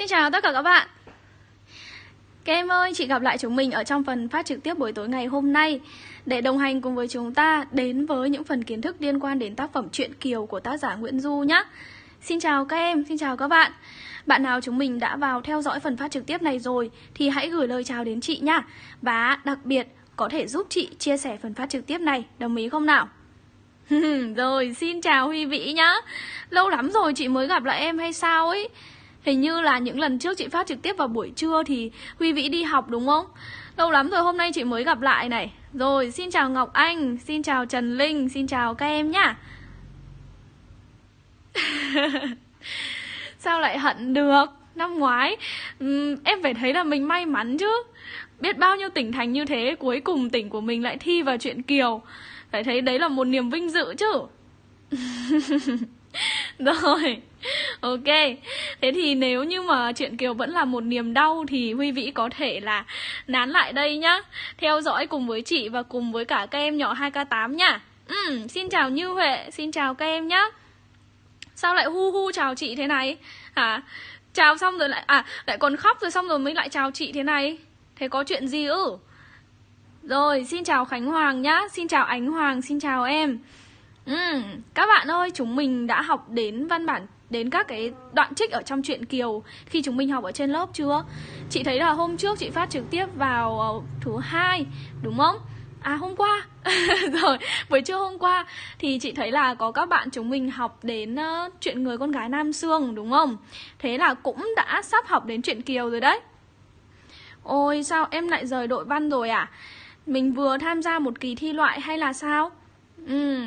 Xin chào tất cả các bạn. Các em ơi, chị gặp lại chúng mình ở trong phần phát trực tiếp buổi tối ngày hôm nay. Để đồng hành cùng với chúng ta đến với những phần kiến thức liên quan đến tác phẩm Truyện Kiều của tác giả Nguyễn Du nhé Xin chào các em, xin chào các bạn. Bạn nào chúng mình đã vào theo dõi phần phát trực tiếp này rồi Thì hãy gửi lời chào đến chị nhá. Và đặc biệt có thể giúp chị chia sẻ phần phát trực tiếp này Đồng ý không nào? rồi, xin chào Huy Vĩ nhá. Lâu lắm rồi chị mới gặp lại em hay sao ấy? Hình như là những lần trước chị phát trực tiếp vào buổi trưa thì Huy Vĩ đi học đúng không? Lâu lắm rồi hôm nay chị mới gặp lại này. Rồi xin chào Ngọc Anh, xin chào Trần Linh, xin chào các em nhá. Sao lại hận được? Năm ngoái um, em phải thấy là mình may mắn chứ. Biết bao nhiêu tỉnh thành như thế Cuối cùng tỉnh của mình lại thi vào chuyện Kiều. Phải thấy đấy là một niềm vinh dự chứ. Rồi Ok. Thế thì nếu như mà chuyện Kiều vẫn là một niềm đau Thì Huy Vĩ có thể là nán lại đây nhá. Theo dõi cùng với chị và cùng với cả các em nhỏ 2K8 nhá ừ, Xin chào Như Huệ Xin chào các em nhá. Sao lại hu hu chào chị thế này? Hả? Chào xong rồi lại À lại còn khóc rồi xong rồi mới lại chào chị thế này. Thế có chuyện gì ư? Rồi xin chào Khánh Hoàng nhá. Xin chào Ánh Hoàng Xin chào em. Ừ, các bạn ơi, chúng mình đã học đến văn bản đến các cái đoạn trích ở trong truyện Kiều khi chúng mình học ở trên lớp chưa? Chị thấy là hôm trước chị phát trực tiếp vào ờ, thứ hai đúng không? À hôm qua. Rồi buổi trưa hôm qua Thì chị thấy là có các bạn chúng mình học đến uh, Chuyện người con gái Nam Sương đúng không? Thế là cũng đã sắp học đến chuyện Kiều rồi đấy. Ôi sao em lại rời đội văn rồi à? Mình vừa tham gia một kỳ thi loại hay là sao? Ừ,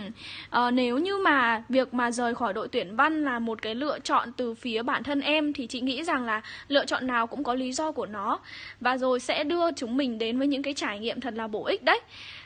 Ờ, nếu như mà việc mà rời khỏi đội tuyển văn là một cái lựa chọn từ phía bản thân em thì chị nghĩ rằng là lựa chọn nào cũng có lý do của nó và rồi sẽ đưa chúng mình đến với những cái trải nghiệm thật là bổ ích đấy.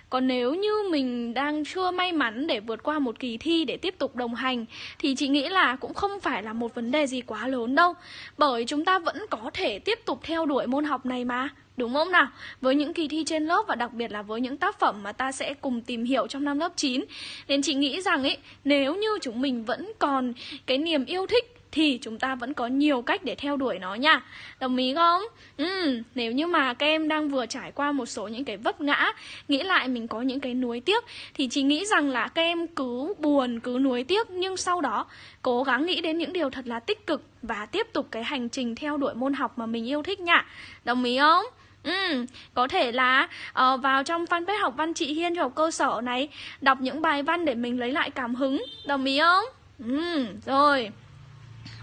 Còn nếu như mình đang chưa may mắn để vượt qua một kỳ thi để tiếp tục đồng hành thì chị nghĩ là cũng không phải là một vấn đề gì quá lớn đâu. Bởi chúng ta vẫn có thể tiếp tục theo đuổi môn học này mà. Đúng không nào? Với những kỳ thi trên lớp và đặc biệt là với những tác phẩm mà ta sẽ cùng tìm hiểu trong năm lớp 9 Nên chị nghĩ rằng ấy, nếu như chúng mình vẫn còn cái niềm yêu thích thì chúng ta vẫn có nhiều cách để theo đuổi nó nha Đồng ý không? Ừ, nếu như mà các em đang vừa trải qua một số những cái vấp ngã Nghĩ lại mình có những cái nuối tiếc Thì chị nghĩ rằng là các em cứ buồn, cứ nuối tiếc Nhưng sau đó cố gắng nghĩ đến những điều thật là tích cực Và tiếp tục cái hành trình theo đuổi môn học mà mình yêu thích nha Đồng ý không? Ừ, có thể là uh, vào trong fanpage học văn chị Hiên cho học cơ sở này Đọc những bài văn để mình lấy lại cảm hứng Đồng ý không? Ừ, rồi.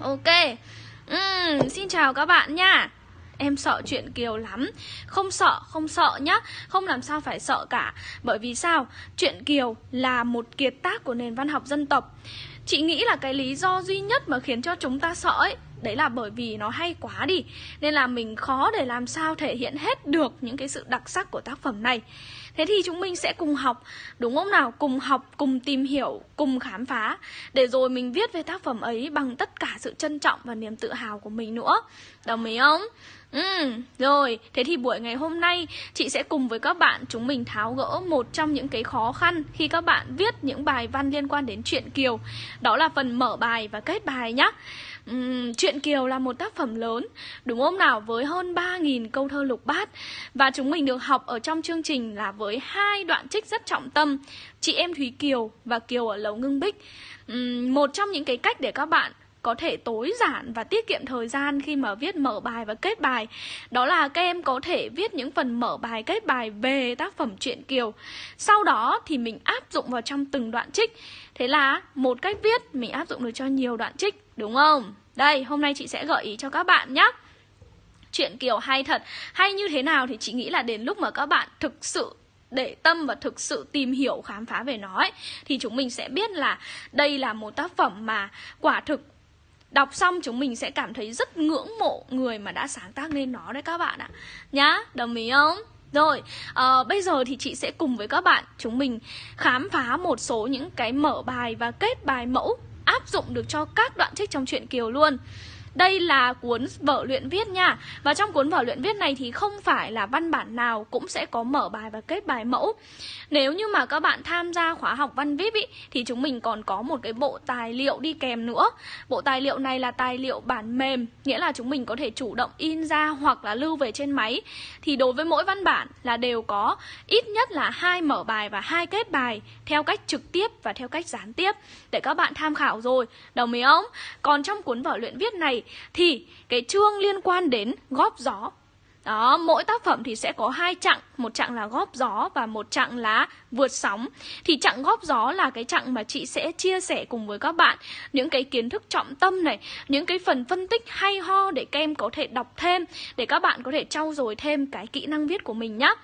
Ok. Ừ, Xin chào các bạn nha. Em sợ chuyện Kiều lắm. Không sợ, không sợ nhá. Không làm sao phải sợ cả. Bởi vì sao? Chuyện Kiều là một kiệt tác của nền văn học dân tộc. Chị nghĩ là cái lý do duy nhất mà khiến cho chúng ta sợ ấy Đấy là bởi vì nó hay quá đi Nên là mình khó để làm sao thể hiện hết được những cái sự đặc sắc của tác phẩm này Thế thì chúng mình sẽ cùng học, đúng không nào? Cùng học, cùng tìm hiểu, cùng khám phá Để rồi mình viết về tác phẩm ấy bằng tất cả sự trân trọng và niềm tự hào của mình nữa Đồng ý không? Ừ, rồi, thế thì buổi ngày hôm nay chị sẽ cùng với các bạn chúng mình tháo gỡ một trong những cái khó khăn khi các bạn viết những bài văn liên quan đến chuyện Kiều Đó là phần mở bài và kết bài nhé Uhm, Chuyện Kiều là một tác phẩm lớn, đúng không nào? Với hơn 3.000 câu thơ lục bát Và chúng mình được học ở trong chương trình là với hai đoạn trích rất trọng tâm Chị em Thúy Kiều và Kiều ở Lầu Ngưng Bích uhm, Một trong những cái cách để các bạn có thể tối giản và tiết kiệm thời gian khi mà viết mở bài và kết bài Đó là các em có thể viết những phần mở bài kết bài về tác phẩm truyện Kiều Sau đó thì mình áp dụng vào trong từng đoạn trích Thế là một cách viết mình áp dụng được cho nhiều đoạn trích đúng không? Đây, hôm nay chị sẽ gợi ý cho các bạn nhé Chuyện Kiều hay thật. Hay như thế nào thì chị nghĩ là đến lúc mà các bạn thực sự để tâm và thực sự tìm hiểu khám phá về nó ấy, thì chúng mình sẽ biết là đây là một tác phẩm mà quả thực Đọc xong chúng mình sẽ cảm thấy rất ngưỡng mộ người mà đã sáng tác nên nó đấy các bạn ạ. Nhá, đồng ý không? Rồi, uh, bây giờ thì chị sẽ cùng với các bạn chúng mình khám phá một số những cái mở bài và kết bài mẫu áp dụng được cho các đoạn trích trong truyện Kiều luôn. Đây là cuốn vở luyện viết nha. Và trong cuốn vở luyện viết này thì không phải là văn bản nào cũng sẽ có mở bài và kết bài mẫu. Nếu như mà các bạn tham gia khóa học văn viết ý, thì chúng mình còn có một cái bộ tài liệu đi kèm nữa. Bộ tài liệu này là tài liệu bản mềm Nghĩa là chúng mình có thể chủ động in ra hoặc là lưu về trên máy. Thì đối với mỗi văn bản là đều có ít nhất là hai mở bài và hai kết bài Theo cách trực tiếp và theo cách gián tiếp. Để các bạn tham khảo rồi Đồng ý không? Còn trong cuốn vở luyện viết này thì cái chương liên quan đến góp gió đó, mỗi tác phẩm thì sẽ có hai chặng, một chặng là góp gió và một chặng là vượt sóng. Thì chặng góp gió là cái chặng mà chị sẽ chia sẻ cùng với các bạn những cái kiến thức trọng tâm này, những cái phần phân tích hay ho để các em có thể đọc thêm, để các bạn có thể trau dồi thêm cái kỹ năng viết của mình nhé.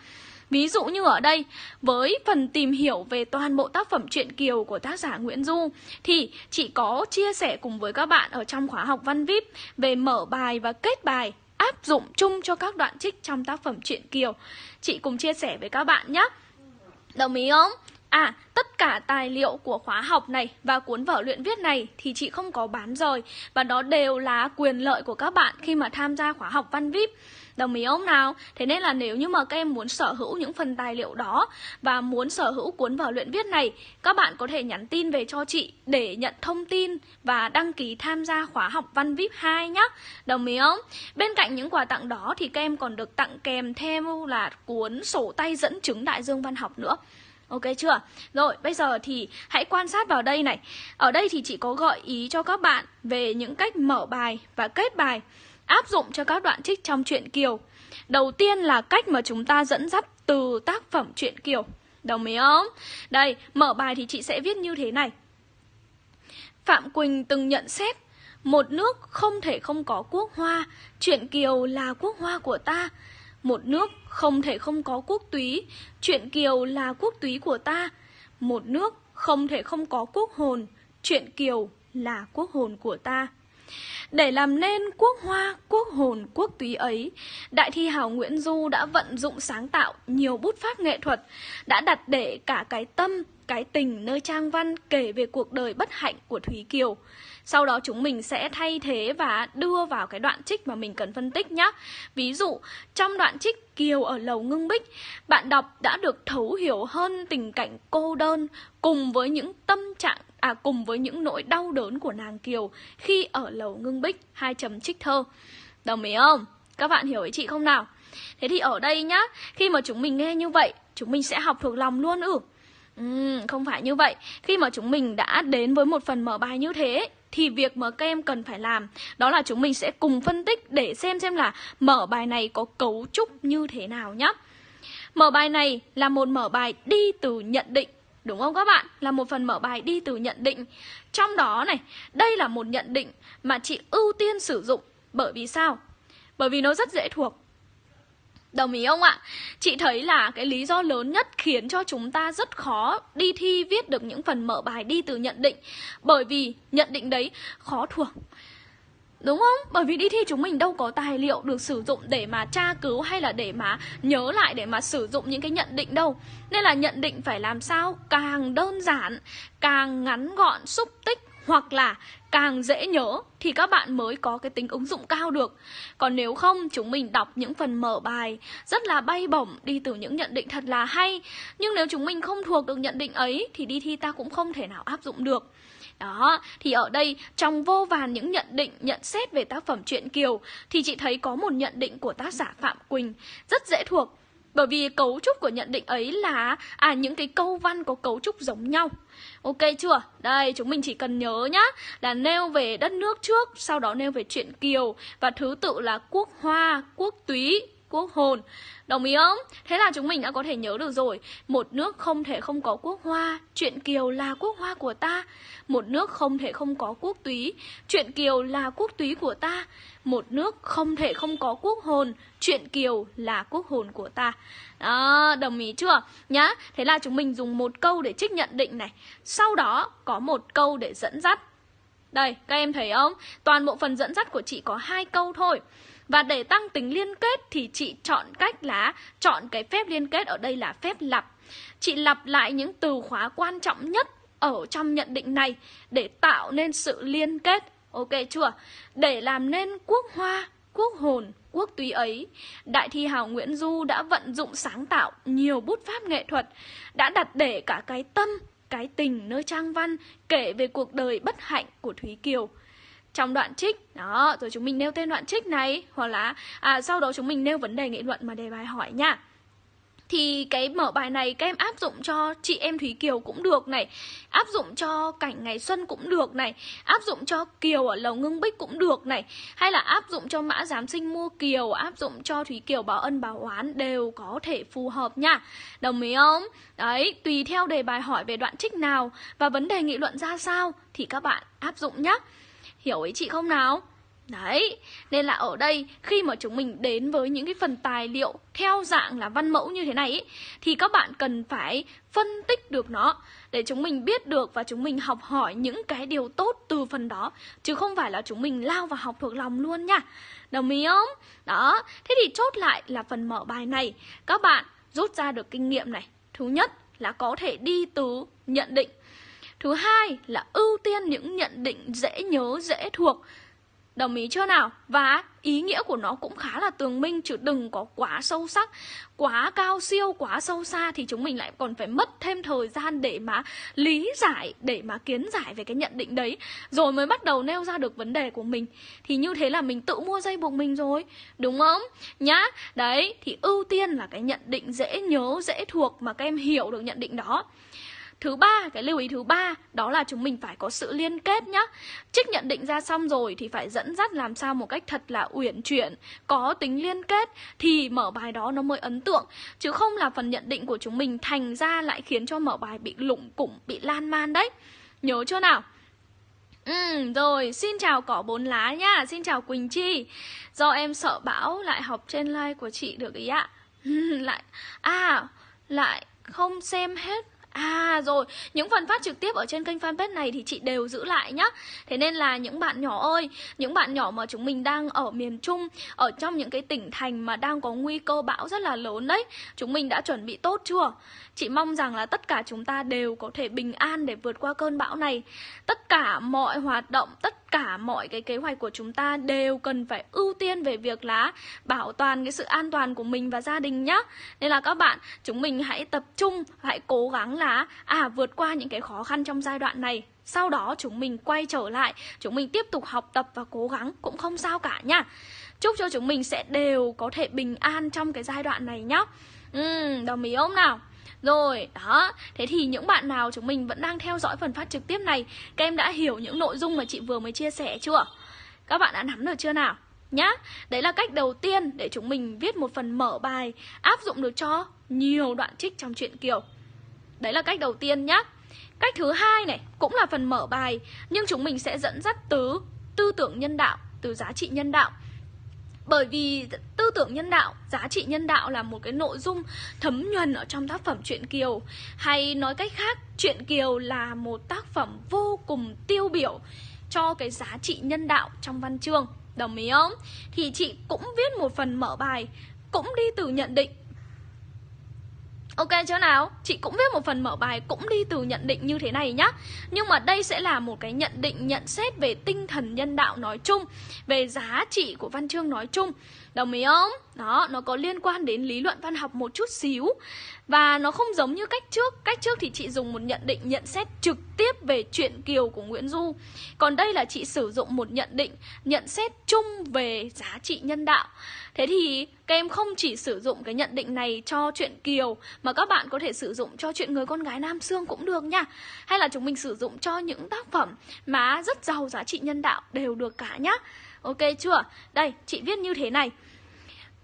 Ví dụ như ở đây, với phần tìm hiểu về toàn bộ tác phẩm truyện Kiều của tác giả Nguyễn Du thì chị có chia sẻ cùng với các bạn ở trong khóa học văn VIP về mở bài và kết bài áp dụng chung cho các đoạn trích trong tác phẩm truyện Kiều. Chị cùng chia sẻ với các bạn nhé. Đồng ý không? À, tất cả tài liệu của khóa học này và cuốn vở luyện viết này thì chị không có bán rồi và đó đều là quyền lợi của các bạn khi mà tham gia khóa học văn VIP. Đồng ý không nào? Thế nên là nếu như mà các em muốn sở hữu những phần tài liệu đó và muốn sở hữu cuốn vở luyện viết này, các bạn có thể nhắn tin về cho chị để nhận thông tin và đăng ký tham gia khóa học văn VIP 2 nhé. Đồng ý không? Bên cạnh những quà tặng đó thì các em còn được tặng kèm theo là cuốn sổ tay dẫn chứng đại dương văn học nữa. Ok chưa? Rồi, bây giờ thì hãy quan sát vào đây này. Ở đây thì chị có gợi ý cho các bạn về những cách mở bài và kết bài áp dụng cho các đoạn trích trong truyện Kiều. Đầu tiên là cách mà chúng ta dẫn dắt từ tác phẩm truyện Kiều. Đồng ý không? Đây, mở bài thì chị sẽ viết như thế này. Phạm Quỳnh từng nhận xét một nước không thể không có quốc hoa, truyện Kiều là quốc hoa của ta. Một nước không thể không có quốc túy, truyện Kiều là quốc túy của ta. Một nước không thể không có quốc hồn, truyện Kiều là quốc hồn của ta. Để làm nên quốc hoa, quốc hồn, quốc túy ấy, Đại thi hào Nguyễn Du đã vận dụng sáng tạo nhiều bút pháp nghệ thuật, đã đặt để cả cái tâm, cái tình nơi trang văn kể về cuộc đời bất hạnh của Thúy Kiều. Sau đó chúng mình sẽ thay thế và đưa vào cái đoạn trích mà mình cần phân tích nhé. Ví dụ, trong đoạn trích Kiều ở lầu ngưng bích, bạn đọc đã được thấu hiểu hơn tình cảnh cô đơn cùng với những tâm trạng à cùng với những nỗi đau đớn của nàng Kiều khi ở lầu ngưng bích hai chấm trích thơ. Đồng ý không? Các bạn hiểu ý chị không nào? Thế thì ở đây nhá, khi mà chúng mình nghe như vậy, chúng mình sẽ học thuộc lòng luôn ư? Ừ, không phải như vậy. Khi mà chúng mình đã đến với một phần mở bài như thế thì việc mà các em cần phải làm. Đó là chúng mình sẽ cùng phân tích để xem xem là mở bài này có cấu trúc như thế nào nhé Mở bài này là một mở bài đi từ nhận định Đúng không các bạn? Là một phần mở bài đi từ nhận định. Trong đó này, đây là một nhận định mà chị ưu tiên sử dụng. Bởi vì sao? Bởi vì nó rất dễ thuộc. Đồng ý không ạ? Chị thấy là cái lý do lớn nhất khiến cho chúng ta rất khó đi thi viết được những phần mở bài đi từ nhận định Bởi vì nhận định đấy khó thuộc Đúng không? Bởi vì đi thi chúng mình đâu có tài liệu được sử dụng để mà tra cứu hay là để mà nhớ lại để mà sử dụng những cái nhận định đâu. Nên là nhận định phải làm sao càng đơn giản, càng ngắn gọn, xúc tích hoặc là càng dễ nhớ thì các bạn mới có cái tính ứng dụng cao được. Còn nếu không, chúng mình đọc những phần mở bài rất là bay bổng đi từ những nhận định thật là hay. Nhưng nếu chúng mình không thuộc được nhận định ấy thì đi thi ta cũng không thể nào áp dụng được. Đó, thì ở đây trong vô vàn những nhận định, nhận xét về tác phẩm truyện Kiều thì chị thấy có một nhận định của tác giả Phạm Quỳnh rất dễ thuộc. Bởi vì cấu trúc của nhận định ấy là à những cái câu văn có cấu trúc giống nhau. Ok chưa? Đây, chúng mình chỉ cần nhớ nhá Là nêu về đất nước trước Sau đó nêu về chuyện Kiều Và thứ tự là quốc hoa, quốc túy, quốc hồn Đồng ý không? Thế là chúng mình đã có thể nhớ được rồi. Một nước không thể không có quốc hoa. Chuyện Kiều là quốc hoa của ta. Một nước không thể không có quốc túy. Chuyện Kiều là quốc túy của ta. Một nước không thể không có quốc hồn. Chuyện Kiều là quốc hồn của ta. Đó, đồng ý chưa? Nhá, thế là chúng mình dùng một câu để trích nhận định này. Sau đó có một câu để dẫn dắt. Đây, các em thấy không? Toàn bộ phần dẫn dắt của chị có hai câu thôi và để tăng tính liên kết thì chị chọn cách là chọn cái phép liên kết ở đây là phép lặp. Chị lặp lại những từ khóa quan trọng nhất ở trong nhận định này để tạo nên sự liên kết Ok chưa? Để làm nên quốc hoa, quốc hồn, quốc túy ấy, Đại thi hào Nguyễn Du đã vận dụng sáng tạo nhiều bút pháp nghệ thuật, đã đặt để cả cái tâm, cái tình nơi trang văn kể về cuộc đời bất hạnh của Thúy Kiều. Trong đoạn trích, đó, rồi chúng mình nêu tên đoạn trích này, hoặc là à, sau đó chúng mình nêu vấn đề nghị luận mà đề bài hỏi nha. Thì cái mở bài này các em áp dụng cho chị em Thúy Kiều cũng được này áp dụng cho cảnh ngày xuân cũng được này áp dụng cho Kiều ở lầu ngưng bích cũng được này hay là áp dụng cho mã giám sinh mua Kiều áp dụng cho Thúy Kiều báo ân báo oán đều có thể phù hợp nha. Đồng ý không? Đấy tùy theo đề bài hỏi về đoạn trích nào và vấn đề nghị luận ra sao thì các bạn áp dụng nhé hiểu ý chị không nào Đấy, nên là ở đây khi mà chúng mình đến với những cái phần tài liệu theo dạng là văn mẫu như thế này ý, thì các bạn cần phải phân tích được nó để chúng mình biết được và chúng mình học hỏi những cái điều tốt từ phần đó chứ không phải là chúng mình lao vào học thuộc lòng luôn nha. Đồng ý không? Đó, thế thì chốt lại là phần mở bài này các bạn rút ra được kinh nghiệm này. Thứ nhất là có thể đi từ nhận định. Thứ hai là ưu tiên những nhận định dễ nhớ, dễ thuộc Đồng ý chưa nào? Và ý nghĩa của nó cũng khá là tường minh chứ đừng có quá sâu sắc, quá cao siêu, quá sâu xa thì chúng mình lại còn phải mất thêm thời gian để mà lý giải, để mà kiến giải về cái nhận định đấy rồi mới bắt đầu nêu ra được vấn đề của mình. Thì như thế là mình tự mua dây buộc mình rồi, đúng không? Nhá. Đấy, thì ưu tiên là cái nhận định dễ nhớ, dễ thuộc mà các em hiểu được nhận định đó. Thứ ba, cái lưu ý thứ ba đó là chúng mình phải có sự liên kết nhá. Trích nhận định ra xong rồi thì phải dẫn dắt làm sao một cách thật là uyển chuyển, có tính liên kết thì mở bài đó nó mới ấn tượng. Chứ không là phần nhận định của chúng mình thành ra lại khiến cho mở bài bị lủng củng, bị lan man đấy. Nhớ chưa nào? Ừ, rồi, xin chào cỏ bốn lá nha xin chào Quỳnh Chi Do em sợ bão lại học trên like của chị được ý ạ Lại, à, lại không xem hết À rồi, những phần phát trực tiếp ở trên kênh fanpage này thì chị đều giữ lại nhá Thế nên là những bạn nhỏ ơi, những bạn nhỏ mà chúng mình đang ở miền Trung Ở trong những cái tỉnh thành mà đang có nguy cơ bão rất là lớn đấy Chúng mình đã chuẩn bị tốt chưa? Chị mong rằng là tất cả chúng ta đều có thể bình an để vượt qua cơn bão này. Tất cả mọi hoạt động, tất cả mọi cái kế hoạch của chúng ta đều cần phải ưu tiên về việc là bảo toàn cái sự an toàn của mình và gia đình nhá. Nên là các bạn, chúng mình hãy tập trung, hãy cố gắng là à vượt qua những cái khó khăn trong giai đoạn này. Sau đó chúng mình quay trở lại chúng mình tiếp tục học tập và cố gắng cũng không sao cả nha chúc cho chúng mình sẽ đều có thể bình an trong cái giai đoạn này nhá. Ừ đồng ý không nào? Rồi, đó. Thế thì những bạn nào chúng mình vẫn đang theo dõi phần phát trực tiếp này Các em đã hiểu những nội dung mà chị vừa mới chia sẻ chưa? Các bạn đã nắm được chưa nào? Nhá, đấy là cách đầu tiên để chúng mình viết một phần mở bài Áp dụng được cho nhiều đoạn trích trong truyện Kiều. Đấy là cách đầu tiên nhá. Cách thứ hai này cũng là phần mở bài Nhưng chúng mình sẽ dẫn dắt từ tư tưởng nhân đạo Từ giá trị nhân đạo. Bởi vì tư tưởng nhân đạo, giá trị nhân đạo là một cái nội dung thấm nhuần ở trong tác phẩm truyện Kiều. Hay nói cách khác, truyện Kiều là một tác phẩm vô cùng tiêu biểu cho cái giá trị nhân đạo trong văn chương. Đồng ý không? Thì chị cũng viết một phần mở bài Cũng đi từ nhận định. Ok chưa nào? Chị cũng viết một phần mở bài cũng đi từ nhận định như thế này nhá. Nhưng mà đây sẽ là một cái nhận định nhận xét về tinh thần nhân đạo nói chung Về giá trị của văn chương nói chung. Đồng ý không? Đó, nó có liên quan đến lý luận văn học một chút xíu. Và nó không giống như cách trước. Cách trước thì chị dùng một nhận định nhận xét trực tiếp về chuyện Kiều của Nguyễn Du. Còn đây là chị sử dụng một nhận định nhận xét chung về giá trị nhân đạo. Thế thì các em không chỉ sử dụng cái nhận định này cho chuyện Kiều Mà các bạn có thể sử dụng cho chuyện người con gái Nam Sương cũng được nha. Hay là chúng mình sử dụng cho những tác phẩm mà rất giàu giá trị nhân đạo đều được cả nhá. Ok chưa? Đây, chị viết như thế này.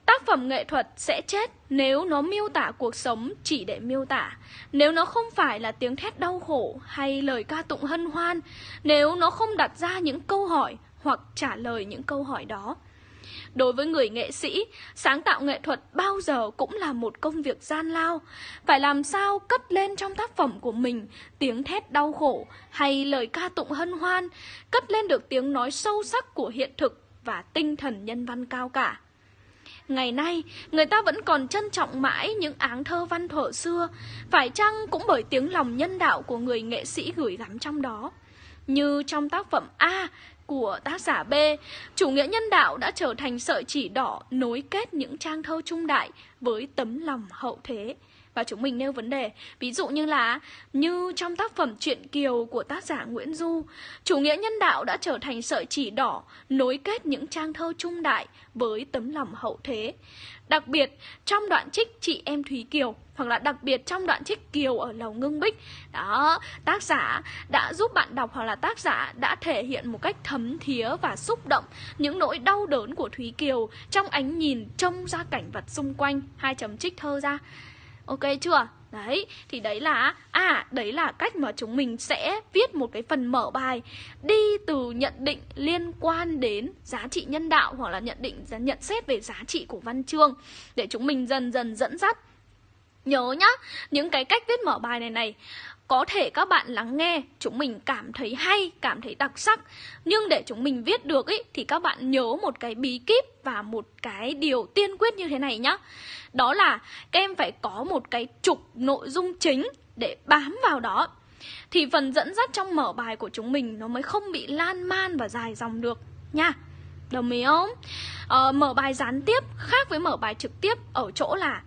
Tác phẩm nghệ thuật sẽ chết nếu nó miêu tả cuộc sống chỉ để miêu tả. Nếu nó không phải là tiếng thét đau khổ hay lời ca tụng hân hoan Nếu nó không đặt ra những câu hỏi hoặc trả lời những câu hỏi đó. Đối với người nghệ sĩ, sáng tạo nghệ thuật bao giờ cũng là một công việc gian lao. Phải làm sao cất lên trong tác phẩm của mình tiếng thét đau khổ hay lời ca tụng hân hoan, cất lên được tiếng nói sâu sắc của hiện thực và tinh thần nhân văn cao cả. Ngày nay, người ta vẫn còn trân trọng mãi những áng thơ văn thuở xưa, phải chăng cũng bởi tiếng lòng nhân đạo của người nghệ sĩ gửi gắm trong đó. Như trong tác phẩm A, của tác giả B, chủ nghĩa nhân đạo đã trở thành sợi chỉ đỏ nối kết những trang thơ trung đại với tấm lòng hậu thế và chúng mình nêu vấn đề. Ví dụ như là như trong tác phẩm truyện kiều của tác giả Nguyễn Du, chủ nghĩa nhân đạo đã trở thành sợi chỉ đỏ nối kết những trang thơ trung đại với tấm lòng hậu thế. Đặc biệt, trong đoạn trích chị em Thúy Kiều, hoặc là đặc biệt trong đoạn trích Kiều ở lầu ngưng bích, đó, tác giả đã giúp bạn đọc hoặc là tác giả đã thể hiện một cách thấm thía và xúc động những nỗi đau đớn của Thúy Kiều trong ánh nhìn trông ra cảnh vật xung quanh. Hai chấm trích thơ ra. Ok chưa? Đấy, thì đấy là À, đấy là cách mà chúng mình sẽ viết một cái phần mở bài Đi từ nhận định liên quan đến giá trị nhân đạo Hoặc là nhận định, nhận xét về giá trị của văn chương Để chúng mình dần dần dẫn dắt Nhớ nhá, những cái cách viết mở bài này này có thể các bạn lắng nghe chúng mình cảm thấy hay, cảm thấy đặc sắc. Nhưng để chúng mình viết được ý, thì các bạn nhớ một cái bí kíp và một cái điều tiên quyết như thế này nhá. Đó là các em phải có một cái trục nội dung chính để bám vào đó. Thì phần dẫn dắt trong mở bài của chúng mình nó mới không bị lan man và dài dòng được nha. Đồng ý không? Ờ, mở bài gián tiếp khác với mở bài trực tiếp ở chỗ là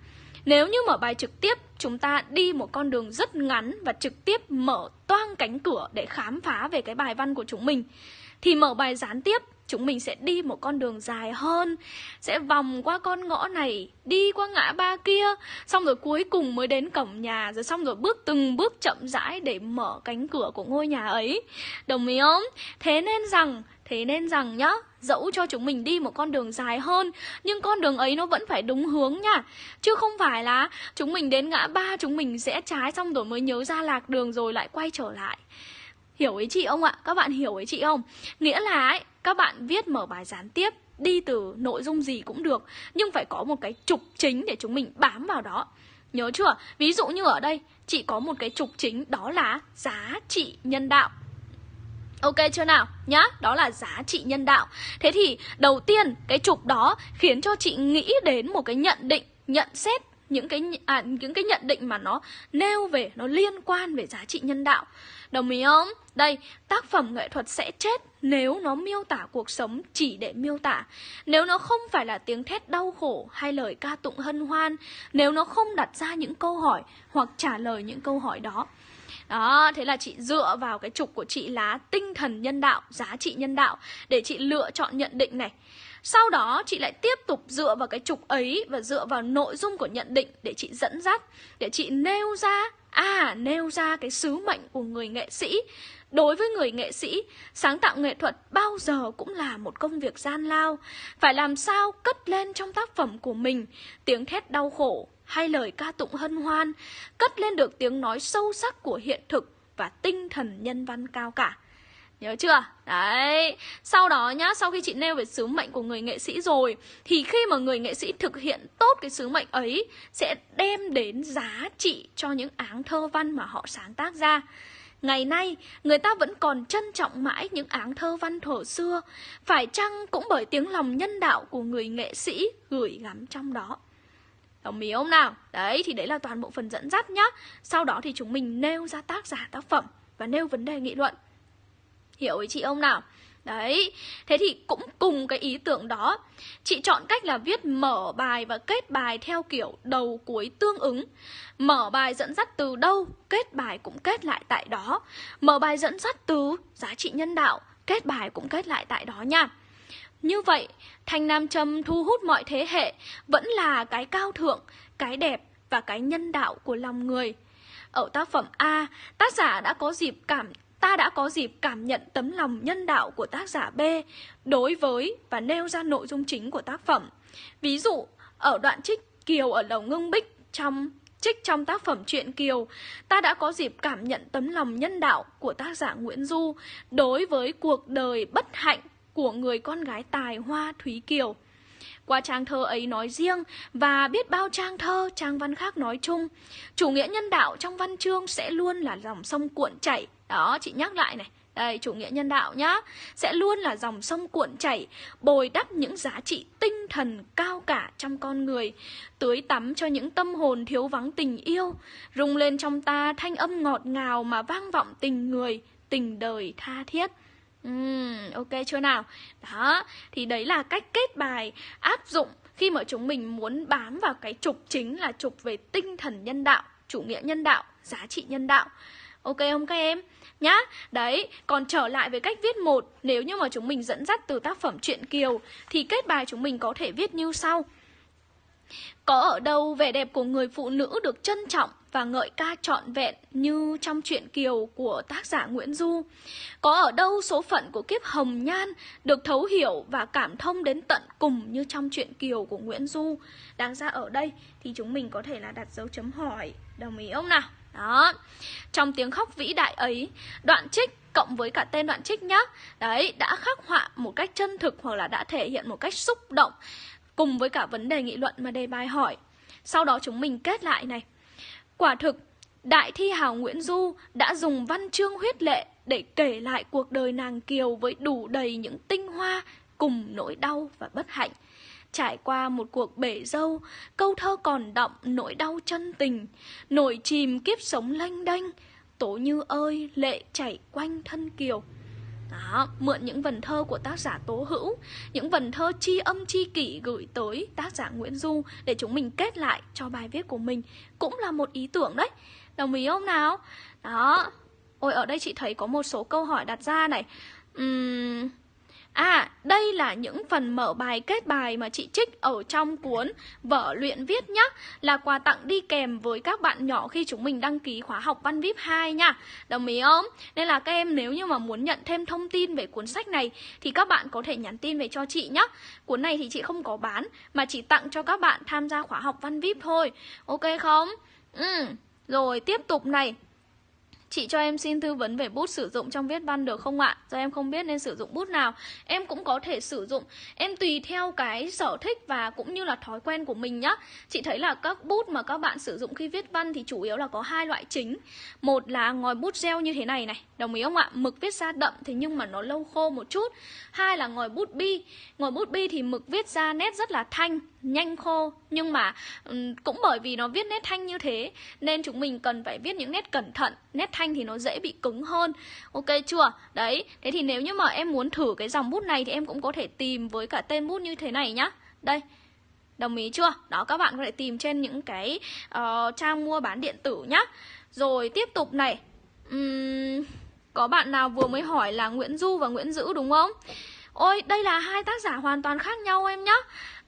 nếu như mở bài trực tiếp, chúng ta đi một con đường rất ngắn và trực tiếp mở toang cánh cửa để khám phá về cái bài văn của chúng mình. Thì mở bài gián tiếp, chúng mình sẽ đi một con đường dài hơn, sẽ vòng qua con ngõ này, đi qua ngã ba kia, xong rồi cuối cùng mới đến cổng nhà, rồi xong rồi bước từng bước chậm rãi để mở cánh cửa của ngôi nhà ấy. Đồng ý không? Thế nên rằng Thế nên rằng nhá, dẫu cho chúng mình đi một con đường dài hơn Nhưng con đường ấy nó vẫn phải đúng hướng nha Chứ không phải là chúng mình đến ngã ba chúng mình sẽ trái xong rồi mới nhớ ra lạc đường rồi lại quay trở lại Hiểu ý chị không ạ? Các bạn hiểu ý chị không? Nghĩa là ấy, các bạn viết mở bài gián tiếp Đi từ nội dung gì cũng được Nhưng phải có một cái trục chính để chúng mình bám vào đó Nhớ chưa? Ví dụ như ở đây Chị có một cái trục chính đó là giá trị nhân đạo Ok chưa nào? Nhá, đó là giá trị nhân đạo. Thế thì đầu tiên cái trục đó khiến cho chị nghĩ đến một cái nhận định, nhận xét những cái à, những cái nhận định mà nó nêu về nó liên quan về giá trị nhân đạo. Đồng ý không? Đây tác phẩm nghệ thuật sẽ chết nếu nó miêu tả cuộc sống chỉ để miêu tả. Nếu nó không phải là tiếng thét đau khổ hay lời ca tụng hân hoan nếu nó không đặt ra những câu hỏi hoặc trả lời những câu hỏi đó đó, thế là chị dựa vào cái trục của chị là tinh thần nhân đạo, giá trị nhân đạo để chị lựa chọn nhận định này. Sau đó chị lại tiếp tục dựa vào cái trục ấy và dựa vào nội dung của nhận định để chị dẫn dắt, để chị nêu ra, à nêu ra cái sứ mệnh của người nghệ sĩ. Đối với người nghệ sĩ, sáng tạo nghệ thuật bao giờ cũng là một công việc gian lao. Phải làm sao cất lên trong tác phẩm của mình tiếng thét đau khổ, hay lời ca tụng hân hoan, cất lên được tiếng nói sâu sắc của hiện thực và tinh thần nhân văn cao cả. Nhớ chưa? Đấy, sau đó nhá, sau khi chị nêu về sứ mệnh của người nghệ sĩ rồi Thì khi mà người nghệ sĩ thực hiện tốt cái sứ mệnh ấy Sẽ đem đến giá trị cho những áng thơ văn mà họ sáng tác ra Ngày nay, người ta vẫn còn trân trọng mãi những áng thơ văn thổ xưa Phải chăng cũng bởi tiếng lòng nhân đạo của người nghệ sĩ gửi gắm trong đó Đồng ý không nào? Đấy, thì đấy là toàn bộ phần dẫn dắt nhá. Sau đó thì chúng mình nêu ra tác giả tác phẩm Và nêu vấn đề nghị luận. Hiểu ý chị ông nào? Đấy, thế thì cũng cùng cái ý tưởng đó Chị chọn cách là viết mở bài và kết bài theo kiểu đầu cuối tương ứng. Mở bài dẫn dắt từ đâu, kết bài cũng kết lại tại đó. Mở bài dẫn dắt từ giá trị nhân đạo, kết bài cũng kết lại tại đó nha như vậy, thanh nam châm thu hút mọi thế hệ vẫn là cái cao thượng, cái đẹp và cái nhân đạo của lòng người. Ở tác phẩm A, tác giả đã có dịp cảm ta đã có dịp cảm nhận tấm lòng nhân đạo của tác giả B đối với và nêu ra nội dung chính của tác phẩm. Ví dụ, ở đoạn trích Kiều ở Lầu Ngưng Bích trong trích trong tác phẩm truyện Kiều, ta đã có dịp cảm nhận tấm lòng nhân đạo của tác giả Nguyễn Du đối với cuộc đời bất hạnh của người con gái tài hoa Thúy Kiều. Qua trang thơ ấy nói riêng và biết bao trang thơ, trang văn khác nói chung, chủ nghĩa nhân đạo trong văn chương sẽ luôn là dòng sông cuộn chảy. Đó, chị nhắc lại này. Đây, chủ nghĩa nhân đạo nhá Sẽ luôn là dòng sông cuộn chảy Bồi đắp những giá trị tinh thần cao cả trong con người Tưới tắm cho những tâm hồn thiếu vắng tình yêu Rung lên trong ta thanh âm ngọt ngào mà vang vọng tình người Tình đời tha thiết Uhm, ok chưa nào? Đó, thì đấy là cách kết bài áp dụng khi mà chúng mình muốn bám vào cái trục chính là trục về tinh thần nhân đạo, chủ nghĩa nhân đạo, giá trị nhân đạo. Ok không các em? Nhá, đấy, còn trở lại với cách viết một Nếu như mà chúng mình dẫn dắt từ tác phẩm truyện Kiều Thì kết bài chúng mình có thể viết như sau Có ở đâu vẻ đẹp của người phụ nữ được trân trọng và ngợi ca trọn vẹn như trong truyện Kiều của tác giả Nguyễn Du? Có ở đâu số phận của kiếp hồng nhan được thấu hiểu và cảm thông đến tận cùng như trong truyện Kiều của Nguyễn Du? Đáng ra ở đây thì chúng mình có thể là đặt dấu chấm hỏi, đồng ý không nào? Đó Trong tiếng khóc vĩ đại ấy Đoạn trích cộng với cả tên đoạn trích nhá Đấy, đã khắc họa một cách chân thực Hoặc là đã thể hiện một cách xúc động Cùng với cả vấn đề nghị luận mà đề bài hỏi Sau đó chúng mình kết lại này Quả thực Đại thi hào Nguyễn Du đã dùng văn chương huyết lệ để kể lại cuộc đời nàng Kiều với đủ đầy những tinh hoa cùng nỗi đau và bất hạnh. Trải qua một cuộc bể dâu, câu thơ còn đọng nỗi đau chân tình, nổi chìm kiếp sống lanh đanh, tố như ơi lệ chảy quanh thân kiều. Đó, mượn những vần thơ của tác giả Tố Hữu, những vần thơ chi âm chi kỷ gửi tới tác giả Nguyễn Du để chúng mình kết lại cho bài viết của mình cũng là một ý tưởng đấy. Đồng ý không nào? Đó. Ôi ở đây chị thấy có một số câu hỏi đặt ra này. Uhm, À, đây là những phần mở bài kết bài mà chị trích ở trong cuốn Vở luyện viết nhá. Là quà tặng đi kèm với các bạn nhỏ khi chúng mình đăng ký khóa học Văn VIP 2 nha. Đồng ý không? Nên là các em nếu như mà muốn nhận thêm thông tin về cuốn sách này Thì các bạn có thể nhắn tin về cho chị nhá. Cuốn này thì chị không có bán Mà chỉ tặng cho các bạn tham gia khóa học Văn VIP thôi. Ok không? Ừ, rồi tiếp tục này. Chị cho em xin tư vấn về bút sử dụng trong viết văn được không ạ? Do em không biết nên sử dụng bút nào. Em cũng có thể sử dụng. Em tùy theo cái sở thích và cũng như là thói quen của mình nhá. Chị thấy là các bút mà các bạn sử dụng khi viết văn thì chủ yếu là có hai loại chính. Một là ngòi bút gel như thế này này. Đồng ý không ạ? Mực viết ra đậm thế nhưng mà nó lâu khô một chút. Hai là ngòi bút bi. Ngòi bút bi thì mực viết ra nét rất là thanh nhanh khô. Nhưng mà cũng bởi vì nó viết nét thanh như thế nên chúng mình cần phải viết những nét cẩn thận. Nét thanh thì nó dễ bị cứng hơn. Ok chưa? Đấy thế thì nếu như mà em muốn thử cái dòng bút này thì em cũng có thể tìm với cả tên bút như thế này nhá. Đây đồng ý chưa? Đó các bạn có thể tìm trên những cái uh, trang mua bán điện tử nhá. Rồi tiếp tục này. Uhm, có bạn nào vừa mới hỏi là Nguyễn Du và Nguyễn Dữ đúng không? Ôi đây là hai tác giả hoàn toàn khác nhau em nhá.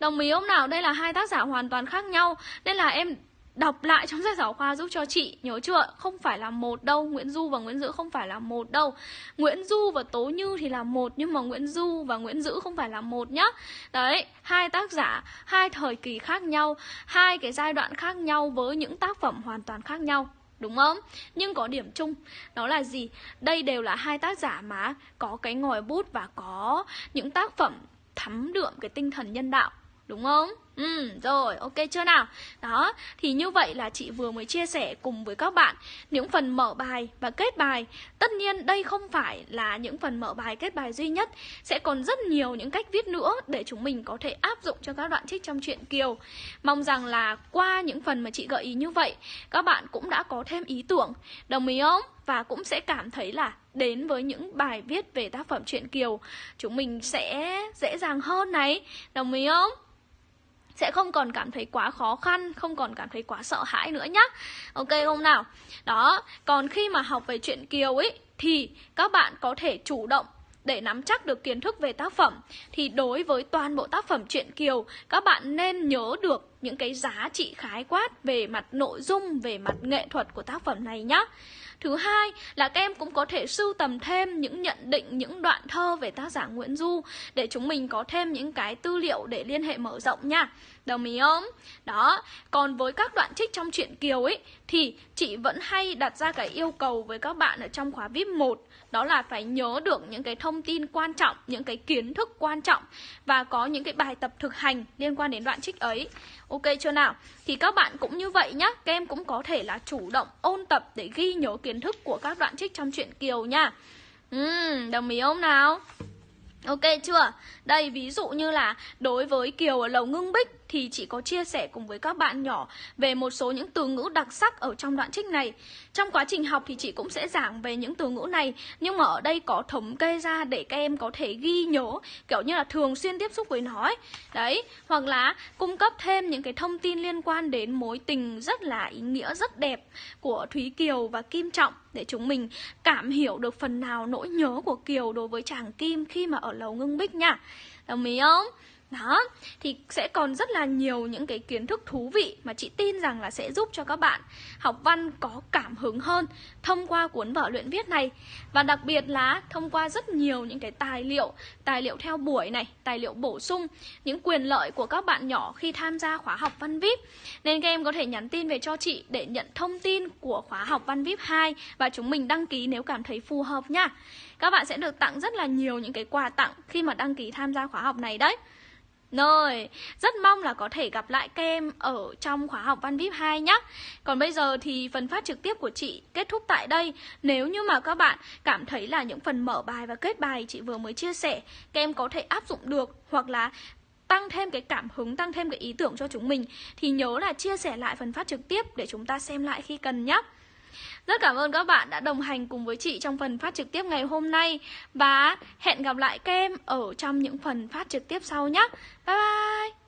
Đồng ý không nào? Đây là hai tác giả hoàn toàn khác nhau Nên là em đọc lại trong sách giáo khoa giúp cho chị Nhớ chưa? Không phải là một đâu Nguyễn Du và Nguyễn Dữ không phải là một đâu Nguyễn Du và Tố Như thì là một Nhưng mà Nguyễn Du và Nguyễn Dữ không phải là một nhá Đấy, hai tác giả Hai thời kỳ khác nhau Hai cái giai đoạn khác nhau với những tác phẩm hoàn toàn khác nhau đúng không? Nhưng có điểm chung đó là gì? Đây đều là hai tác giả mà có cái ngòi bút và có những tác phẩm thấm đượm cái tinh thần nhân đạo đúng không? Ừ, rồi, ok chưa nào? Đó, thì như vậy là chị vừa mới chia sẻ cùng với các bạn những phần mở bài và kết bài. Tất nhiên đây không phải là những phần mở bài kết bài duy nhất, sẽ còn rất nhiều những cách viết nữa để chúng mình có thể áp dụng cho các đoạn trích trong truyện Kiều. Mong rằng là qua những phần mà chị gợi ý như vậy, các bạn cũng đã có thêm ý tưởng, đồng ý không? Và cũng sẽ cảm thấy là đến với những bài viết về tác phẩm truyện Kiều, chúng mình sẽ dễ dàng hơn này, đồng ý không? Sẽ không còn cảm thấy quá khó khăn, không còn cảm thấy quá sợ hãi nữa nhá. Ok không nào? Đó, còn khi mà học về chuyện Kiều ấy thì các bạn có thể chủ động để nắm chắc được kiến thức về tác phẩm thì đối với toàn bộ tác phẩm truyện Kiều các bạn nên nhớ được những cái giá trị khái quát về mặt nội dung, về mặt nghệ thuật của tác phẩm này nhá. Thứ hai là các em cũng có thể sưu tầm thêm những nhận định, những đoạn thơ về tác giả Nguyễn Du để chúng mình có thêm những cái tư liệu để liên hệ mở rộng nha. Đồng ý không? Đó, còn với các đoạn trích trong truyện Kiều ấy thì chị vẫn hay đặt ra cái yêu cầu với các bạn ở trong khóa VIP 1 đó là phải nhớ được những cái thông tin quan trọng, những cái kiến thức quan trọng và có những cái bài tập thực hành liên quan đến đoạn trích ấy. Ok chưa nào? Thì các bạn cũng như vậy nhá, các em cũng có thể là chủ động ôn tập để ghi nhớ kiến thức của các đoạn trích trong truyện Kiều nha. Uhm, đồng ý không nào? Ok chưa? Đây ví dụ như là đối với Kiều ở Lầu Ngưng Bích thì chị có chia sẻ cùng với các bạn nhỏ về một số những từ ngữ đặc sắc ở trong đoạn trích này. Trong quá trình học thì chị cũng sẽ giảng về những từ ngữ này, nhưng mà ở đây có thống kê ra để các em có thể ghi nhớ, kiểu như là thường xuyên tiếp xúc với nó ấy. Đấy, hoặc là cung cấp thêm những cái thông tin liên quan đến mối tình rất là ý nghĩa, rất đẹp của Thúy Kiều và Kim Trọng để chúng mình cảm hiểu được phần nào nỗi nhớ của Kiều đối với chàng Kim khi mà ở lầu ngưng bích nha. Đồng ý không? Đó, thì sẽ còn rất là nhiều những cái kiến thức thú vị mà chị tin rằng là sẽ giúp cho các bạn học văn có cảm hứng hơn thông qua cuốn vở luyện viết này. Và đặc biệt là thông qua rất nhiều những cái tài liệu, tài liệu theo buổi này, tài liệu bổ sung, những quyền lợi của các bạn nhỏ khi tham gia khóa học văn VIP. Nên các em có thể nhắn tin về cho chị để nhận thông tin của khóa học văn VIP 2 và chúng mình đăng ký nếu cảm thấy phù hợp nha. Các bạn sẽ được tặng rất là nhiều những cái quà tặng khi mà đăng ký tham gia khóa học này đấy. Rồi, rất mong là có thể gặp lại các em ở trong khóa học Văn VIP 2 nhé. Còn bây giờ thì phần phát trực tiếp của chị kết thúc tại đây. Nếu như mà các bạn cảm thấy là những phần mở bài và kết bài chị vừa mới chia sẻ, các em có thể áp dụng được hoặc là tăng thêm cái cảm hứng, tăng thêm cái ý tưởng cho chúng mình thì nhớ là chia sẻ lại phần phát trực tiếp để chúng ta xem lại khi cần nhé. Rất cảm ơn các bạn đã đồng hành cùng với chị trong phần phát trực tiếp ngày hôm nay. Và hẹn gặp lại các em ở trong những phần phát trực tiếp sau nhé. Bye bye!